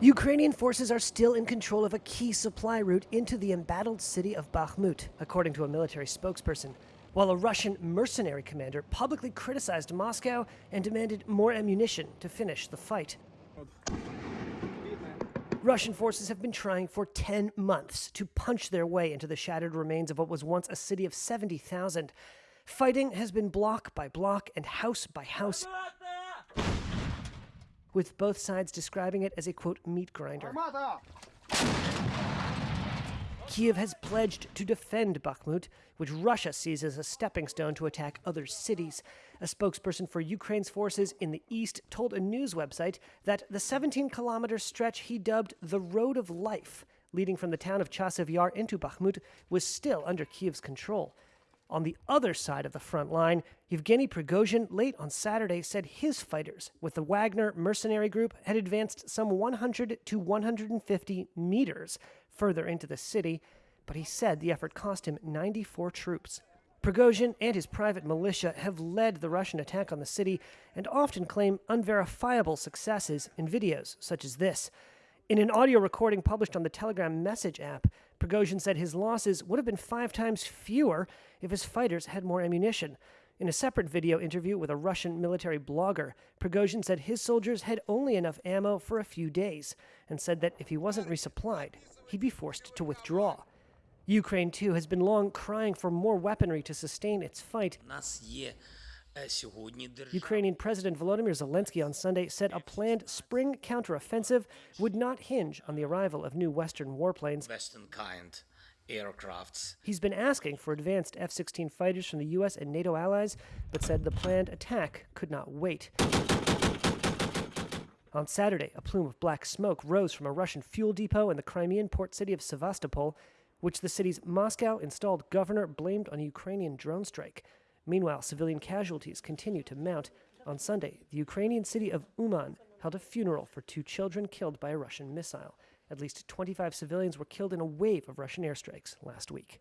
Ukrainian forces are still in control of a key supply route into the embattled city of Bakhmut, according to a military spokesperson, while a Russian mercenary commander publicly criticized Moscow and demanded more ammunition to finish the fight. Russian forces have been trying for 10 months to punch their way into the shattered remains of what was once a city of 70,000. Fighting has been block by block and house by house with both sides describing it as a quote meat grinder. Kiev has pledged to defend Bakhmut, which Russia sees as a stepping stone to attack other cities. A spokesperson for Ukraine's forces in the east told a news website that the 17 kilometer stretch he dubbed the Road of Life, leading from the town of Chasiv Yar into Bakhmut, was still under Kiev's control. On the other side of the front line, Yevgeny Prigozhin late on Saturday said his fighters with the Wagner mercenary group had advanced some 100 to 150 meters further into the city, but he said the effort cost him 94 troops. Prigozhin and his private militia have led the Russian attack on the city and often claim unverifiable successes in videos such as this. In an audio recording published on the Telegram message app, Prigozhin said his losses would have been five times fewer if his fighters had more ammunition. In a separate video interview with a Russian military blogger, Prigozhin said his soldiers had only enough ammo for a few days and said that if he wasn't resupplied, he'd be forced to withdraw. Ukraine, too, has been long crying for more weaponry to sustain its fight. Ukrainian President Volodymyr Zelensky on Sunday said a planned spring counteroffensive would not hinge on the arrival of new Western warplanes. Western kind aircrafts. He's been asking for advanced F 16 fighters from the U.S. and NATO allies, but said the planned attack could not wait. On Saturday, a plume of black smoke rose from a Russian fuel depot in the Crimean port city of Sevastopol, which the city's Moscow installed governor blamed on a Ukrainian drone strike. Meanwhile, civilian casualties continue to mount. On Sunday, the Ukrainian city of Uman held a funeral for two children killed by a Russian missile. At least 25 civilians were killed in a wave of Russian airstrikes last week.